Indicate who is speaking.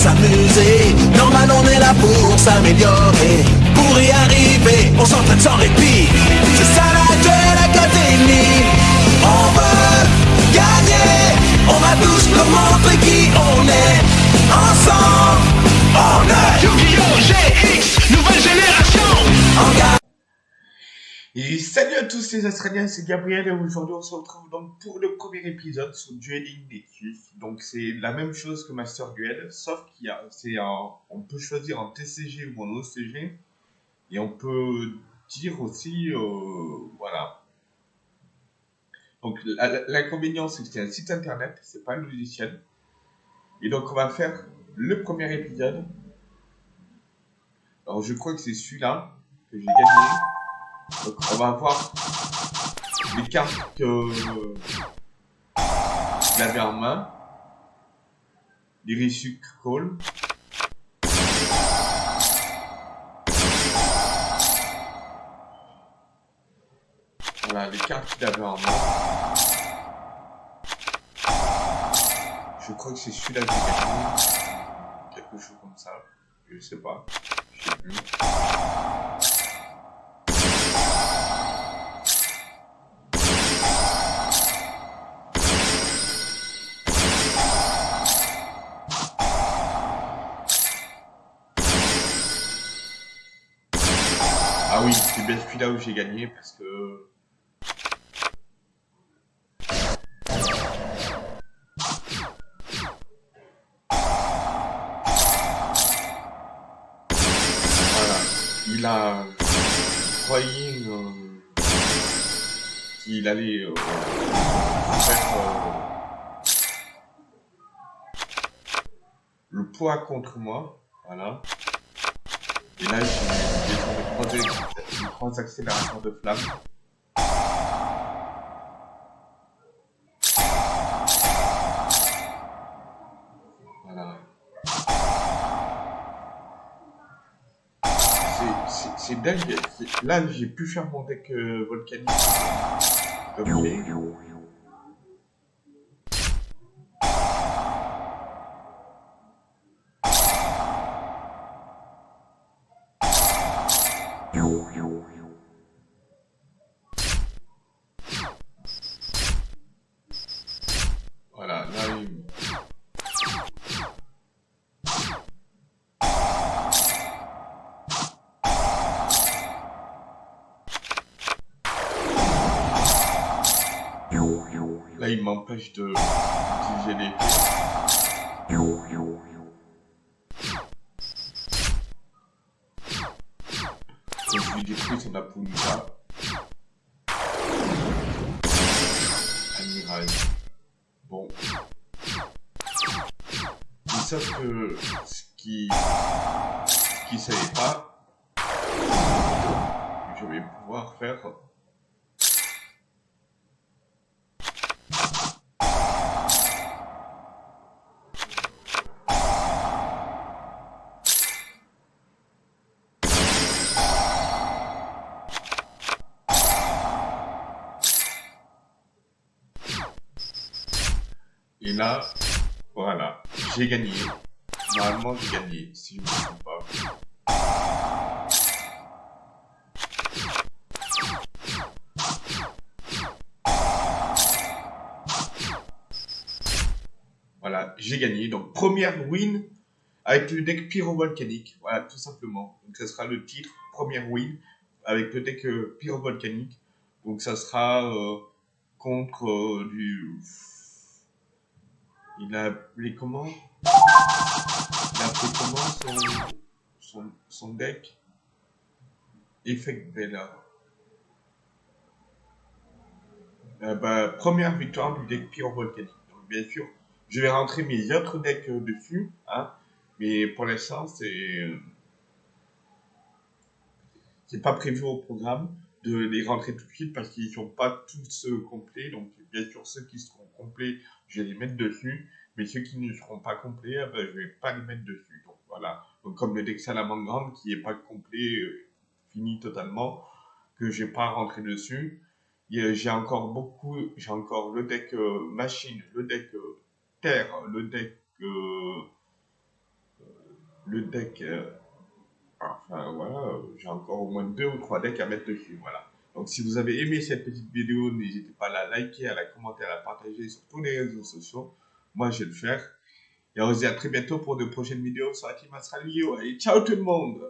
Speaker 1: s'amuser. Normal, on est là pour s'améliorer. Pour y arriver, on s'entraîne sans répit. C'est ça la Duel Academy. On veut gagner. On va tous nous montrer qui
Speaker 2: Et salut à tous les Australiens, c'est Gabriel et aujourd'hui on se retrouve donc pour le premier épisode sur Dueling Nexus. Donc c'est la même chose que Master Duel, sauf qu'il peut choisir en TCG ou en OCG et on peut dire aussi, euh, voilà. Donc l'inconvénient c'est que c'est un site internet, c'est pas un logiciel. Et donc on va faire le premier épisode. Alors je crois que c'est celui-là que j'ai gagné. Donc on va voir les cartes que qu'il avait en main. L'Irisuc Call. Voilà les cartes qu'il avait en main. Je crois que c'est celui-là que j'ai gagné. Quelque chose comme ça. Je sais pas. Je sais plus. Ah oui, c'est bien celui-là où j'ai gagné parce que. Voilà. Il a croyé euh, qu'il allait euh, faire euh, le poids contre moi. Voilà. Et là, j'ai j'ai trouvé trois, trois accélérateurs de flamme. Voilà. C'est- dingue. Là, j'ai pu faire mon deck euh, volcanique. Comme Là, il m'empêche de d'utiliser les Donc, je lui détruis son Apunga. Amiral. Bon. Mais sauf que ce qui ce qui savait pas, je vais pouvoir faire Et là, voilà, j'ai gagné. Normalement, j'ai gagné, si je me trompe pas. Voilà, j'ai gagné. Donc, première win avec le deck pyrovolcanique. Voilà, tout simplement. Donc, ça sera le titre, première win avec le deck euh, pyrovolcanique. Donc, ça sera euh, contre euh, du... Il a appelé comment Il a appelé comment son, son, deck? Effect Bella. Euh, bah, première victoire du deck pyrovolcanique. Donc, bien sûr, je vais rentrer mes autres decks euh, dessus, hein, mais pour l'instant, c'est euh, c'est pas prévu au programme de les rentrer tout de suite parce qu'ils sont pas tous complets. Donc, bien sûr, ceux qui seront complets, je vais les mettre dessus, mais ceux qui ne seront pas complets, eh ben, je vais pas les mettre dessus. Donc, voilà. Comme le deck Salamandre qui est pas complet, euh, fini totalement, que j'ai pas rentré dessus. J'ai encore beaucoup, j'ai encore le deck euh, machine, le deck euh, terre, le deck le deck. Euh, voilà, j'ai encore au moins deux ou trois decks à mettre dessus. Voilà. Donc si vous avez aimé cette petite vidéo, n'hésitez pas à la liker, à la commenter, à la partager sur tous les réseaux sociaux. Moi, je vais le faire. Et on se dit à très bientôt pour de prochaines vidéos sur team Astral! Et ciao tout le monde